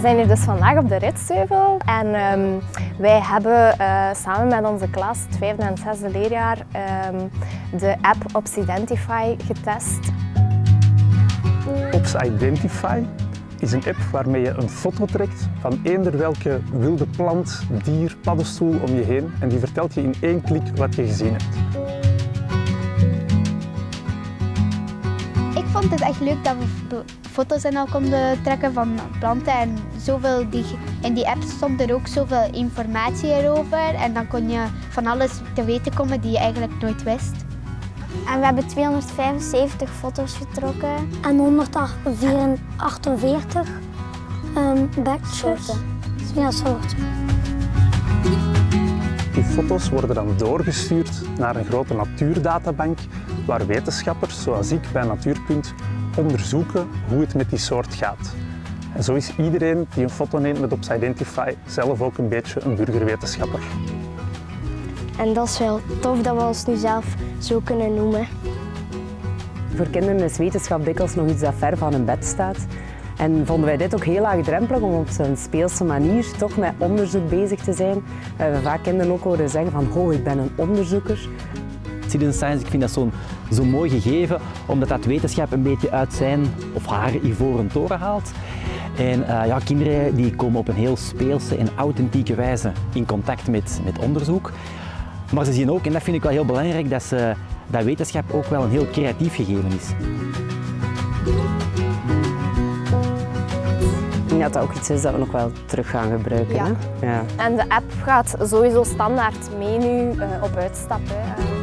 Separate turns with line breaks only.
zijn hier dus vandaag op de Ritsteuvel en um, wij hebben uh, samen met onze klas, het vijfde en zesde leerjaar, um, de app Ops Identify getest.
Ops Identify is een app waarmee je een foto trekt van eender welke wilde plant, dier, paddenstoel om je heen en die vertelt je in één klik wat je gezien hebt.
Vond het echt leuk dat we foto's en al konden trekken van planten en zoveel die, in die app stond er ook zoveel informatie erover en dan kon je van alles te weten komen die je eigenlijk nooit wist.
En we hebben 275 foto's getrokken. En 148 um, badges. Ja, soorten.
Die foto's worden dan doorgestuurd naar een grote natuurdatabank waar wetenschappers, zoals ik bij Natuurpunt, onderzoeken hoe het met die soort gaat. En zo is iedereen die een foto neemt met Ops Identify zelf ook een beetje een burgerwetenschapper.
En dat is wel tof dat we ons nu zelf zo kunnen noemen.
Voor kinderen is wetenschap dikwijls nog iets dat ver van hun bed staat. En vonden wij dit ook heel laagdrempelig om op zo'n speelse manier toch met onderzoek bezig te zijn. We hebben vaak kinderen ook horen zeggen van, oh, ik ben een onderzoeker.
Citizen Science, ik vind dat zo'n zo mooi gegeven, omdat dat wetenschap een beetje uit zijn of haar ivoren toren haalt. En uh, ja, kinderen die komen op een heel speelse en authentieke wijze in contact met, met onderzoek. Maar ze zien ook, en dat vind ik wel heel belangrijk, dat, ze, dat wetenschap ook wel een heel creatief gegeven is.
Ik denk dat dat ook iets is dat we nog wel terug gaan gebruiken. Ja.
Hè? Ja. En de app gaat sowieso standaard mee nu uh, op uitstap. Hè.